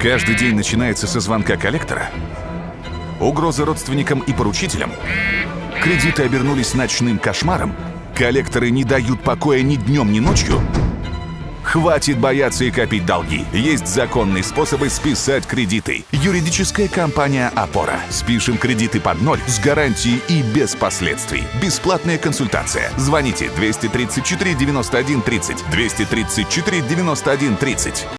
Каждый день начинается со звонка коллектора. Угрозы родственникам и поручителям. Кредиты обернулись ночным кошмаром. Коллекторы не дают покоя ни днем, ни ночью. Хватит бояться и копить долги. Есть законные способы списать кредиты. Юридическая компания «Опора». Спишем кредиты под ноль с гарантией и без последствий. Бесплатная консультация. Звоните 234 91 30. 234 91 30.